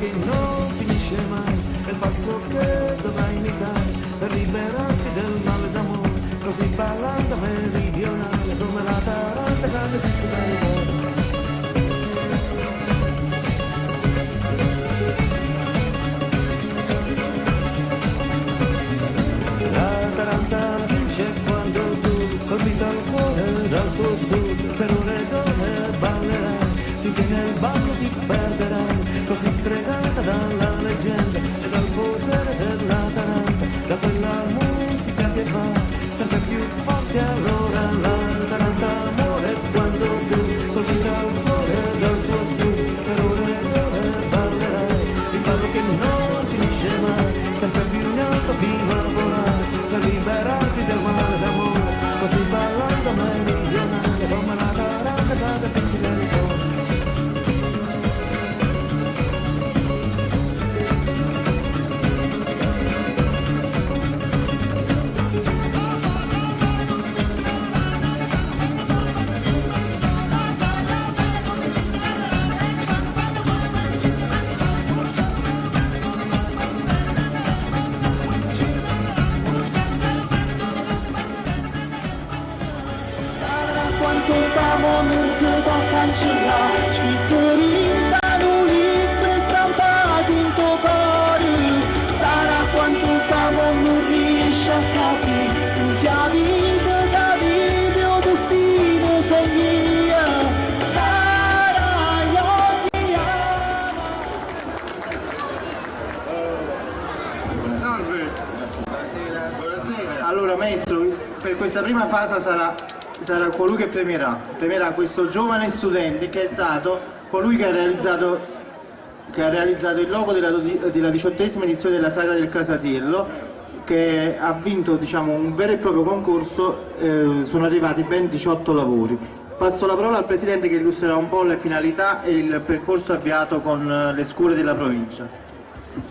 che non finisce mai, è il passo che dovrai imitare per liberarti del male d'amore, così ballando meridionale come la taranta grande pizzica di finisce mai sempre più in alto può cancellare Scritto in un libro e stampato in tuo cuore Sarà quanto t'amo non riesci a capire. Tu sia vita che vivi o destino sognia Sarà io ti amo Allora maestro, per questa prima fase sarà, sarà colui che premierà, premierà questo giovane studente che è stato colui che ha realizzato, che ha realizzato il logo della, diciottesima edizione della Sagra del Casatiello che ha vinto diciamo, un vero e proprio concorso, eh, sono arrivati ben 18 lavori. Passo la parola al Presidente che illustrerà un po' le finalità e il percorso avviato con eh, le scuole della provincia.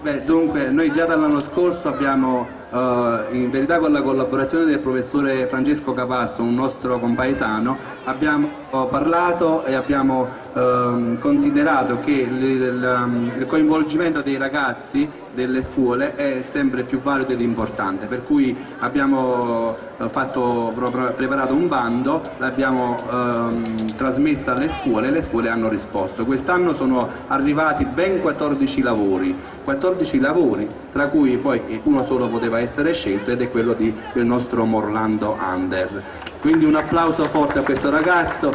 Beh, dunque, noi già dall'anno scorso abbiamo, eh, in verità con la collaborazione del professore Francesco Capasso, un nostro compaesano, abbiamo eh, parlato e abbiamo ehm, considerato che il, il- il coinvolgimento dei ragazzi delle scuole è sempre più valido ed importante, per cui abbiamo eh, fatto, preparato un bando, l'abbiamo ehm, trasmesso alle scuole e le scuole hanno risposto. Quest'anno sono arrivati ben 14 lavori, 14 lavori, tra cui poi uno solo poteva essere scelto ed è quello di- del nostro Morlando Under. Quindi un applauso forte a questo ragazzo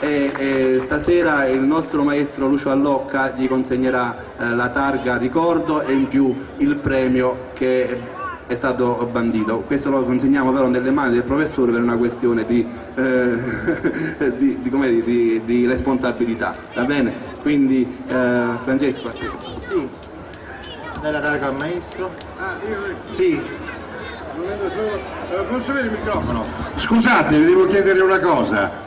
e, e stasera il nostro maestro Lucio Allocca gli consegnerà eh, la targa ricordo e in più il premio che è stato bandito. Questo lo consegniamo però nelle mani del professore per una questione di, eh, di, di- di- di responsabilità. Va bene? Quindi eh, Francesco. Sì. Dai la targa al maestro. Ah, Sì. Eh, Posso avere il microfono? Scusate, vi devo chiedere una cosa.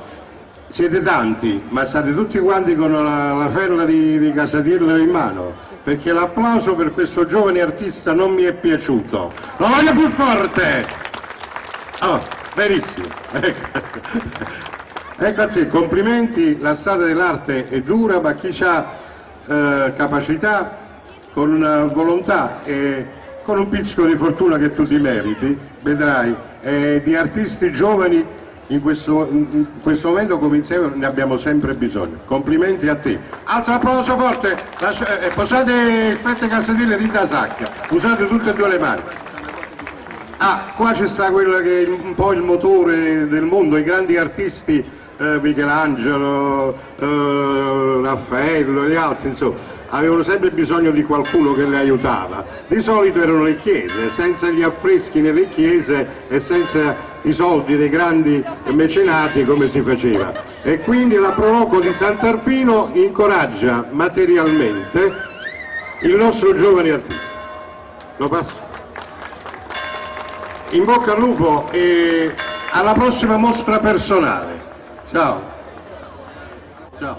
Siete tanti, ma state tutti quanti con la, la ferla di, di Casatiello in mano, perché l'applauso per questo giovane artista non mi è piaciuto. Lo voglio più forte! Oh, benissimo. Ecco. Ecco a te, complimenti, la strada dell'arte è dura, ma chi ha eh, capacità, con eh, volontà e con un pizzico di fortuna che tu ti meriti, vedrai, eh, di artisti giovani in questo, in questo momento come insieme ne abbiamo sempre bisogno. Complimenti a te. Altro applauso forte, Lascia- eh, posate fette casatelle di Tasacca, usate tutte e due le mani. Ah, qua ci sta quello che è un po' il motore del mondo, i grandi artisti, eh, Michelangelo, eh, Raffaello e gli altri, insomma, avevano sempre bisogno di qualcuno che li aiutava. Di solito erano le chiese, senza gli affreschi nelle chiese e senza i soldi dei grandi mecenati come si faceva. E quindi la Proloco di Sant'Arpino incoraggia materialmente il nostro giovane artista. Lo passo? In bocca al lupo e alla prossima mostra personale. Ciao. Ciao.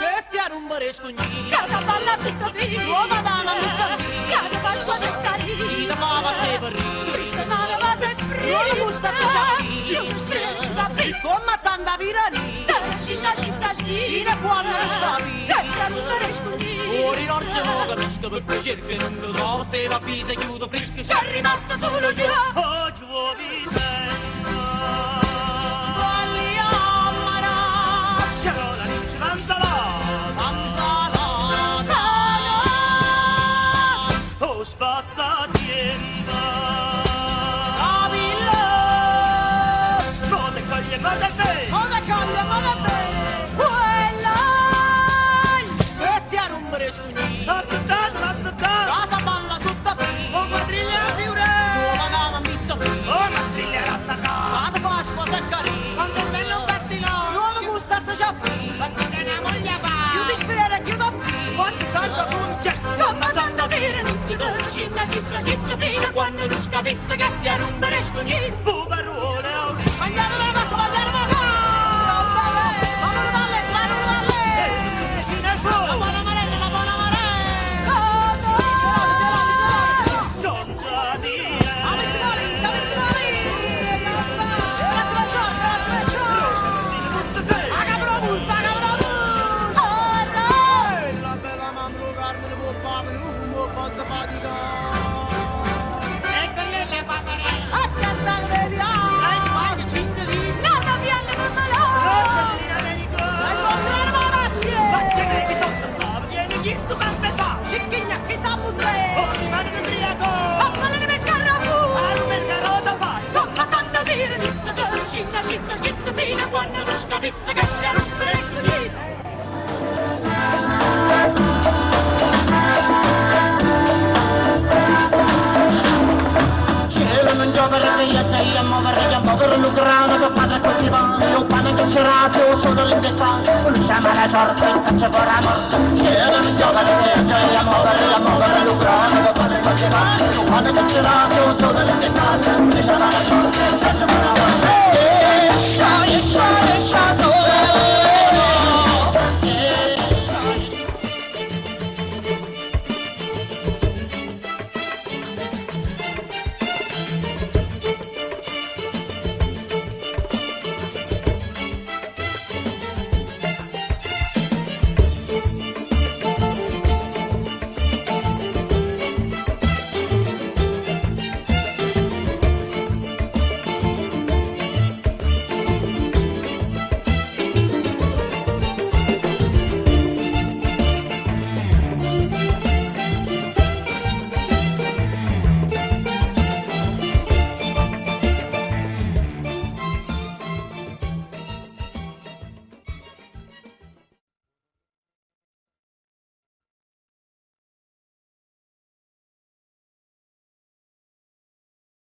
Bestia rumbărești cu nii Casa parla tutta bine Uova da la muzza Casa pasqua se cari. Si da mama se vorri Fritta sara va se fri Uova musta ta già Io mi sfrelli va Cum Comma tanda virani Tăcina și țaști Ine poamnă rășcavi Bestia rumbărești cu nii Ori in orce moga mișcă Bă cercă rândă Doar se la pise Chiudo friscă Și-a rimasă solo io Oggi vuoi te Ciccia, ciccia, ciccia, fino a quando non scapizza che stia non beresco niente, barone, andiamo It's a good I am a